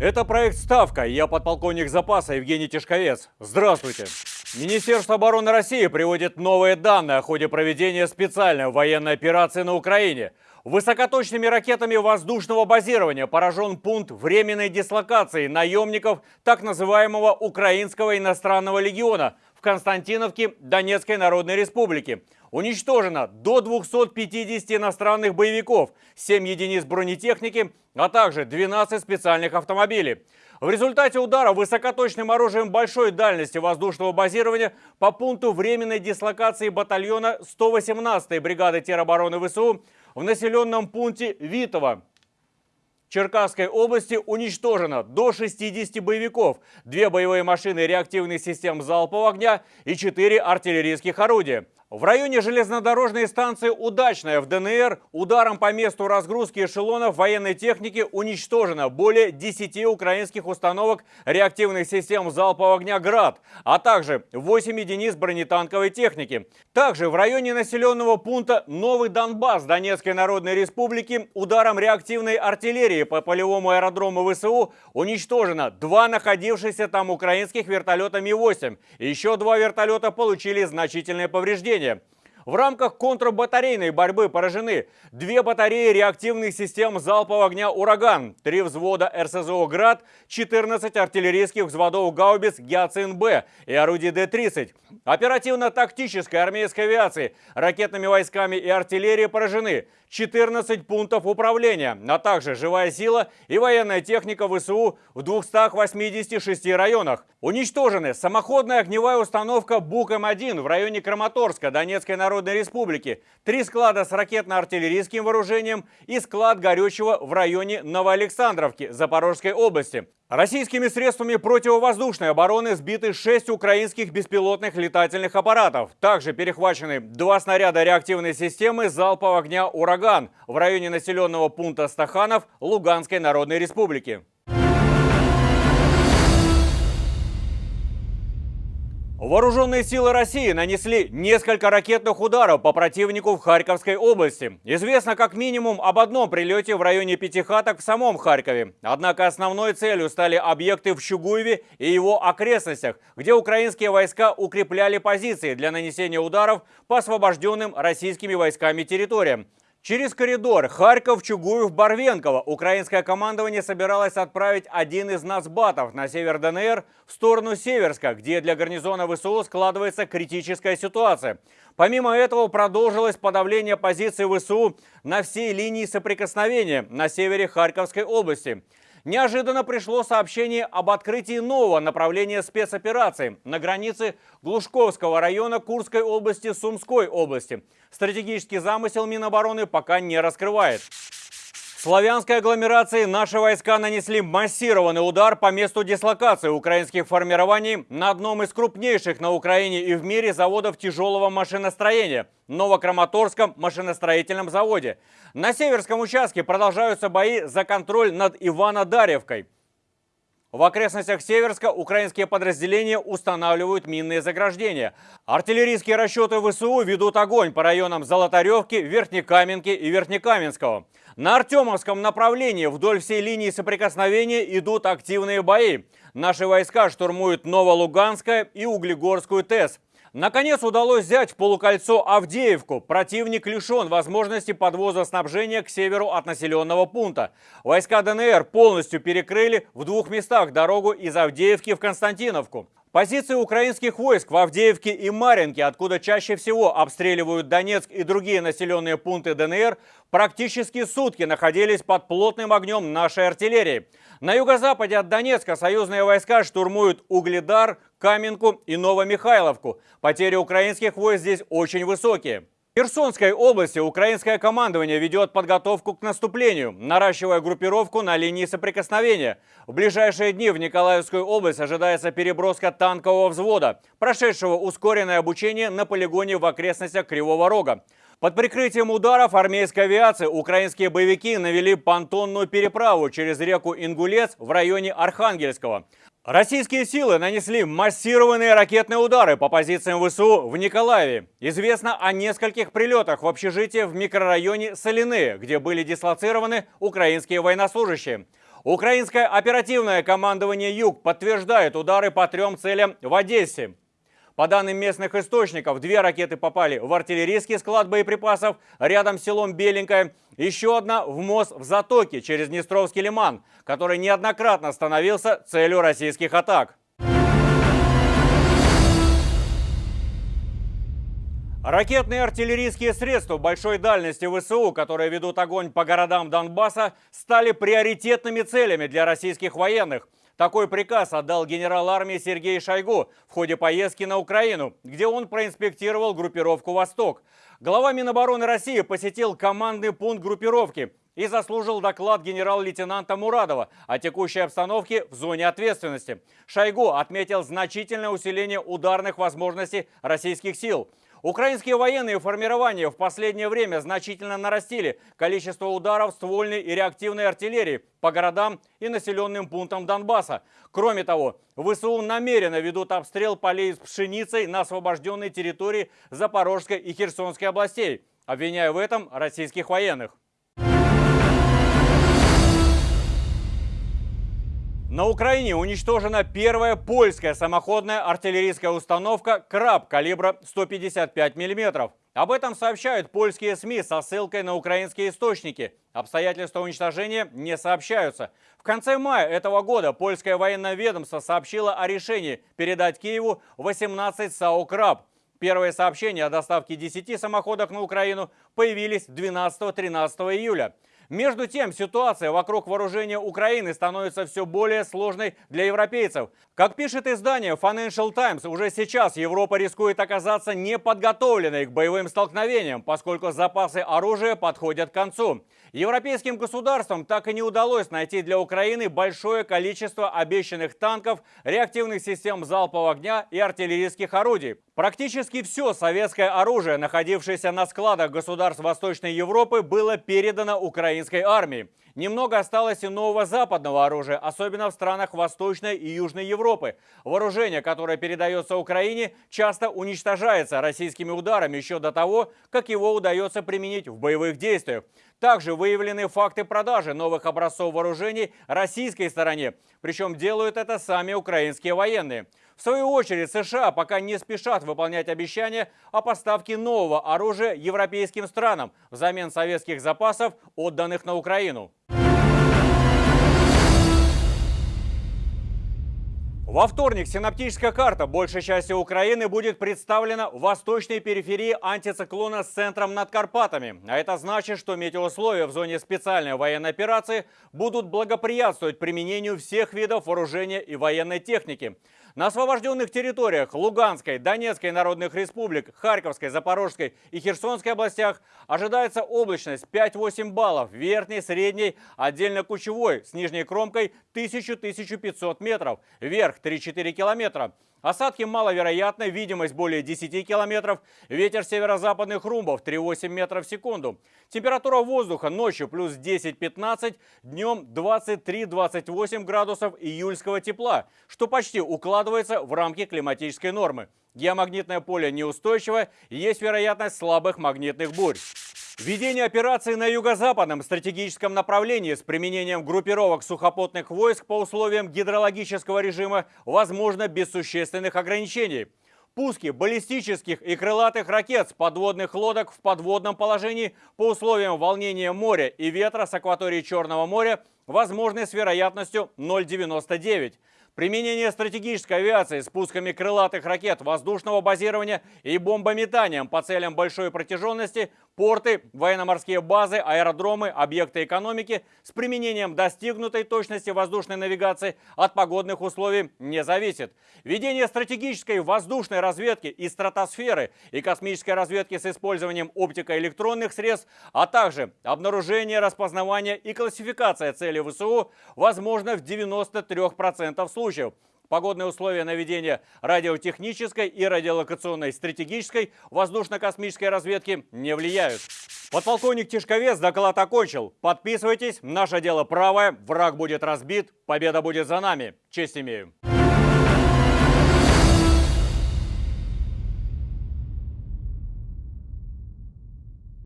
Это проект «Ставка». Я подполковник запаса Евгений Тишковец. Здравствуйте. Министерство обороны России приводит новые данные о ходе проведения специальной военной операции на Украине. Высокоточными ракетами воздушного базирования поражен пункт временной дислокации наемников так называемого Украинского иностранного легиона в Константиновке Донецкой Народной Республики. Уничтожено до 250 иностранных боевиков, 7 единиц бронетехники, а также 12 специальных автомобилей. В результате удара высокоточным оружием большой дальности воздушного базирования по пункту временной дислокации батальона 118-й бригады теробороны ВСУ в населенном пункте Витово Черкасской области уничтожено до 60 боевиков, две боевые машины реактивных систем залпового огня и четыре артиллерийских орудия. В районе железнодорожной станции «Удачная» в ДНР ударом по месту разгрузки эшелонов военной техники уничтожено более 10 украинских установок реактивных систем залпового огня «Град», а также 8 единиц бронетанковой техники. Также в районе населенного пункта Новый Донбасс Донецкой Народной Республики ударом реактивной артиллерии по полевому аэродрому ВСУ уничтожено два находившихся там украинских вертолета Ми-8. Еще два вертолета получили значительные повреждения населения. В рамках контрбатарейной борьбы поражены две батареи реактивных систем залпового огня «Ураган», три взвода РСЗО «Град», 14 артиллерийских взводов гаубиц «Гиацин-Б» и орудий Д-30. Оперативно-тактической армейской авиации, ракетными войсками и артиллерией поражены 14 пунктов управления, а также живая сила и военная техника ВСУ в 286 районах. Уничтожены самоходная огневая установка «Бук-М1» в районе Краматорска Донецкой Народной Республики, три склада с ракетно-артиллерийским вооружением и склад горючего в районе Новоалександровки Запорожской области. Российскими средствами противовоздушной обороны сбиты 6 украинских беспилотных летательных аппаратов. Также перехвачены два снаряда реактивной системы залпового огня «Ураган» в районе населенного пункта Стаханов Луганской Народной Республики. Вооруженные силы России нанесли несколько ракетных ударов по противнику в Харьковской области. Известно как минимум об одном прилете в районе Пятихаток в самом Харькове. Однако основной целью стали объекты в Щугуеве и его окрестностях, где украинские войска укрепляли позиции для нанесения ударов по освобожденным российскими войсками территориям. Через коридор Харьков, Чугуев, Барвенково украинское командование собиралось отправить один из нацбатов на север ДНР в сторону Северска, где для гарнизона ВСУ складывается критическая ситуация. Помимо этого продолжилось подавление позиций ВСУ на всей линии соприкосновения на севере Харьковской области – неожиданно пришло сообщение об открытии нового направления спецоперации на границе Глушковского района Курской области Сумской области. Стратегический замысел Минобороны пока не раскрывает. Славянской агломерации наши войска нанесли массированный удар по месту дислокации украинских формирований на одном из крупнейших на Украине и в мире заводов тяжелого машиностроения – Новокраматорском машиностроительном заводе. На северском участке продолжаются бои за контроль над Ивано-Дарьевкой. В окрестностях Северска украинские подразделения устанавливают минные заграждения. Артиллерийские расчеты ВСУ ведут огонь по районам Золотаревки, Верхнекаменки и Верхнекаменского. На Артемовском направлении вдоль всей линии соприкосновения идут активные бои. Наши войска штурмуют Новолуганское и Углегорскую ТЭС. Наконец удалось взять в полукольцо Авдеевку. Противник лишен возможности подвоза снабжения к северу от населенного пункта. Войска ДНР полностью перекрыли в двух местах дорогу из Авдеевки в Константиновку. Позиции украинских войск в Авдеевке и Маринке, откуда чаще всего обстреливают Донецк и другие населенные пункты ДНР, практически сутки находились под плотным огнем нашей артиллерии. На юго-западе от Донецка союзные войска штурмуют Угледар, Каменку и Новомихайловку. Потери украинских войск здесь очень высокие. В Херсонской области украинское командование ведет подготовку к наступлению, наращивая группировку на линии соприкосновения. В ближайшие дни в Николаевскую область ожидается переброска танкового взвода, прошедшего ускоренное обучение на полигоне в окрестностях Кривого Рога. Под прикрытием ударов армейской авиации украинские боевики навели понтонную переправу через реку Ингулец в районе Архангельского. Российские силы нанесли массированные ракетные удары по позициям ВСУ в Николаеве. Известно о нескольких прилетах в общежитие в микрорайоне Соляные, где были дислоцированы украинские военнослужащие. Украинское оперативное командование «Юг» подтверждает удары по трем целям в Одессе. По данным местных источников, две ракеты попали в артиллерийский склад боеприпасов рядом с селом Беленькое. Еще одна в мост в Затоке через Днестровский лиман, который неоднократно становился целью российских атак. Ракетные артиллерийские средства большой дальности ВСУ, которые ведут огонь по городам Донбасса, стали приоритетными целями для российских военных. Такой приказ отдал генерал армии Сергей Шойгу в ходе поездки на Украину, где он проинспектировал группировку «Восток». Глава Минобороны России посетил командный пункт группировки и заслужил доклад генерал-лейтенанта Мурадова о текущей обстановке в зоне ответственности. Шойгу отметил значительное усиление ударных возможностей российских сил – Украинские военные формирования в последнее время значительно нарастили количество ударов ствольной и реактивной артиллерии по городам и населенным пунктам Донбасса. Кроме того, ВСУ намеренно ведут обстрел полей с пшеницей на освобожденной территории Запорожской и Херсонской областей, обвиняя в этом российских военных. На Украине уничтожена первая польская самоходная артиллерийская установка «Краб» калибра 155 мм. Об этом сообщают польские СМИ со ссылкой на украинские источники. Обстоятельства уничтожения не сообщаются. В конце мая этого года польское военное ведомство сообщило о решении передать Киеву 18 САУ «Краб». Первые сообщения о доставке 10 самоходок на Украину появились 12-13 июля. Между тем, ситуация вокруг вооружения Украины становится все более сложной для европейцев. Как пишет издание Financial Times, уже сейчас Европа рискует оказаться неподготовленной к боевым столкновениям, поскольку запасы оружия подходят к концу. Европейским государствам так и не удалось найти для Украины большое количество обещанных танков, реактивных систем залпового огня и артиллерийских орудий. Практически все советское оружие, находившееся на складах государств Восточной Европы, было передано украинской армии. Немного осталось и нового западного оружия, особенно в странах Восточной и Южной Европы. Вооружение, которое передается Украине, часто уничтожается российскими ударами еще до того, как его удается применить в боевых действиях. Также выявлены факты продажи новых образцов вооружений российской стороне. Причем делают это сами украинские военные. В свою очередь США пока не спешат выполнять обещания о поставке нового оружия европейским странам взамен советских запасов, отданных на Украину. Во вторник синаптическая карта большей части Украины будет представлена в восточной периферии антициклона с центром над Карпатами. А это значит, что метеоусловия в зоне специальной военной операции будут благоприятствовать применению всех видов вооружения и военной техники. На освобожденных территориях Луганской, Донецкой народных республик, Харьковской, Запорожской и Херсонской областях ожидается облачность 5-8 баллов, верхней, средней, отдельно кучевой, с нижней кромкой 1000-1500 метров, вверх 3-4 километра. Осадки маловероятны, видимость более 10 километров, ветер северо-западных румбов 3,8 метров в секунду. Температура воздуха ночью плюс 10-15, днем 23-28 градусов июльского тепла, что почти укладывается в рамки климатической нормы. Геомагнитное поле неустойчиво, есть вероятность слабых магнитных бурь. Введение операции на юго-западном стратегическом направлении с применением группировок сухопутных войск по условиям гидрологического режима возможно без существенных ограничений. Пуски баллистических и крылатых ракет с подводных лодок в подводном положении по условиям волнения моря и ветра с акватории Черного моря возможны с вероятностью 0,99. Применение стратегической авиации с пусками крылатых ракет воздушного базирования и бомбометанием по целям большой протяженности, порты, военно-морские базы, аэродромы, объекты экономики с применением достигнутой точности воздушной навигации от погодных условий не зависит. Ведение стратегической воздушной разведки и стратосферы и космической разведки с использованием оптико-электронных средств, а также обнаружение, распознавание и классификация целей ВСУ возможно в 93% случаев. Погодные условия наведения радиотехнической и радиолокационной стратегической воздушно-космической разведки не влияют. Подполковник Тишковец доклад окончил. Подписывайтесь, наше дело правое, враг будет разбит, победа будет за нами. Честь имею.